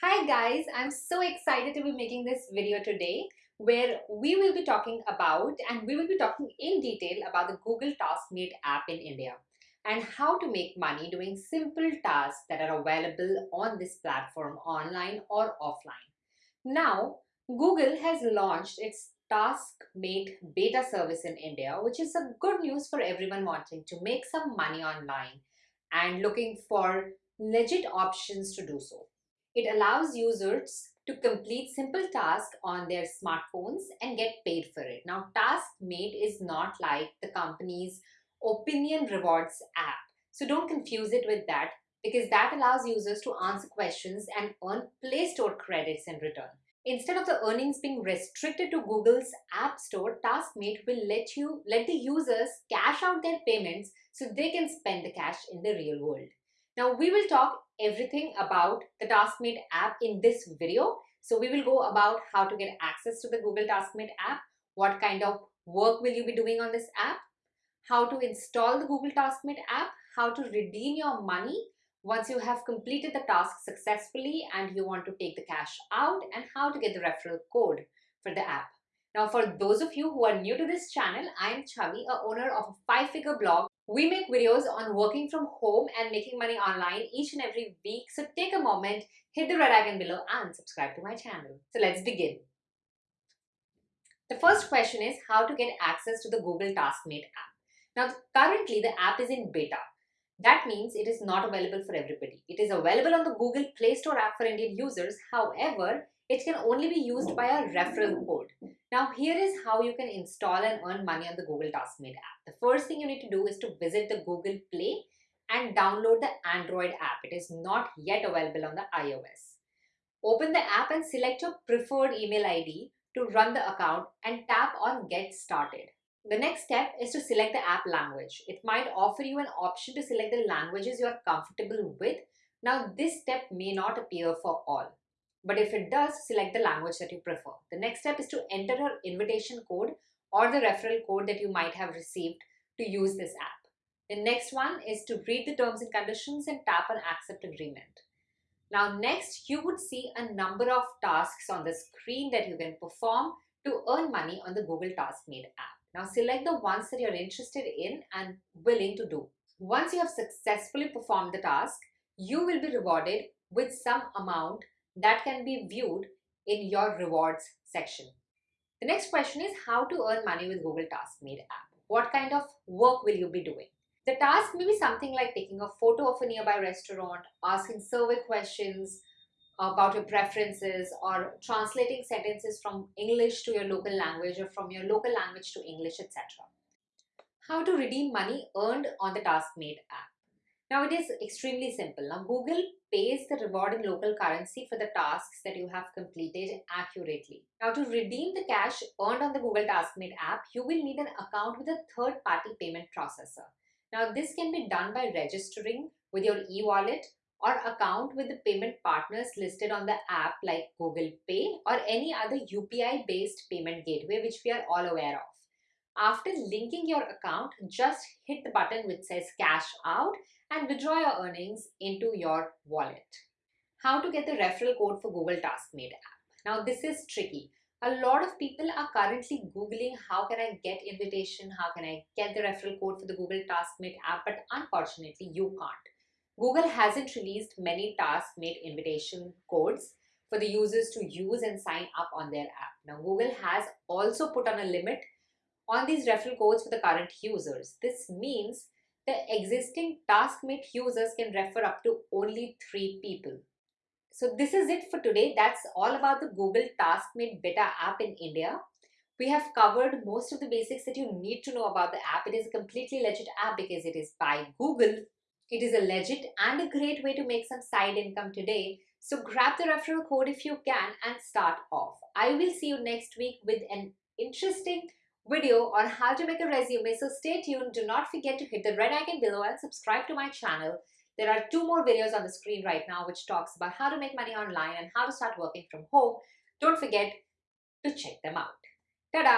Hi guys, I'm so excited to be making this video today where we will be talking about and we will be talking in detail about the Google TaskMate app in India and how to make money doing simple tasks that are available on this platform online or offline. Now, Google has launched its TaskMate beta service in India, which is a good news for everyone wanting to make some money online and looking for legit options to do so. It allows users to complete simple tasks on their smartphones and get paid for it. Now, TaskMate is not like the company's Opinion Rewards app. So don't confuse it with that because that allows users to answer questions and earn Play Store credits in return. Instead of the earnings being restricted to Google's App Store, TaskMate will let you let the users cash out their payments so they can spend the cash in the real world. Now we will talk everything about the TaskMate app in this video. So we will go about how to get access to the Google TaskMate app, what kind of work will you be doing on this app, how to install the Google TaskMate app, how to redeem your money once you have completed the task successfully and you want to take the cash out and how to get the referral code for the app. Now, for those of you who are new to this channel, I am Chavi, a owner of a five-figure blog we make videos on working from home and making money online each and every week. So take a moment, hit the red icon below and subscribe to my channel. So let's begin. The first question is how to get access to the Google TaskMate app. Now currently the app is in beta. That means it is not available for everybody. It is available on the Google Play Store app for Indian users. However, it can only be used by a referral code. Now here is how you can install and earn money on the Google TaskMate app. The first thing you need to do is to visit the Google Play and download the Android app. It is not yet available on the iOS. Open the app and select your preferred email ID to run the account and tap on get started. The next step is to select the app language. It might offer you an option to select the languages you are comfortable with. Now this step may not appear for all. But if it does, select the language that you prefer. The next step is to enter your invitation code or the referral code that you might have received to use this app. The next one is to read the terms and conditions and tap on accept agreement. Now next, you would see a number of tasks on the screen that you can perform to earn money on the Google TaskMate app. Now select the ones that you're interested in and willing to do. Once you have successfully performed the task, you will be rewarded with some amount that can be viewed in your rewards section. The next question is how to earn money with Google TaskMate app. What kind of work will you be doing? The task may be something like taking a photo of a nearby restaurant, asking survey questions about your preferences or translating sentences from English to your local language or from your local language to English, etc. How to redeem money earned on the TaskMate app. Now it is extremely simple. Now Google pays the reward in local currency for the tasks that you have completed accurately. Now to redeem the cash earned on the Google TaskMate app, you will need an account with a third-party payment processor. Now this can be done by registering with your e-wallet or account with the payment partners listed on the app like Google Pay or any other UPI based payment gateway which we are all aware of. After linking your account, just hit the button which says cash out and withdraw your earnings into your wallet. How to get the referral code for Google TaskMate app. Now this is tricky. A lot of people are currently Googling how can I get invitation, how can I get the referral code for the Google TaskMate app, but unfortunately you can't. Google hasn't released many TaskMate invitation codes for the users to use and sign up on their app. Now Google has also put on a limit on these referral codes for the current users. This means the existing TaskMate users can refer up to only three people. So this is it for today. That's all about the Google TaskMate beta app in India. We have covered most of the basics that you need to know about the app. It is a completely legit app because it is by Google. It is a legit and a great way to make some side income today. So grab the referral code if you can and start off. I will see you next week with an interesting video on how to make a resume. So stay tuned. Do not forget to hit the red icon below and subscribe to my channel. There are two more videos on the screen right now which talks about how to make money online and how to start working from home. Don't forget to check them out. Ta-da!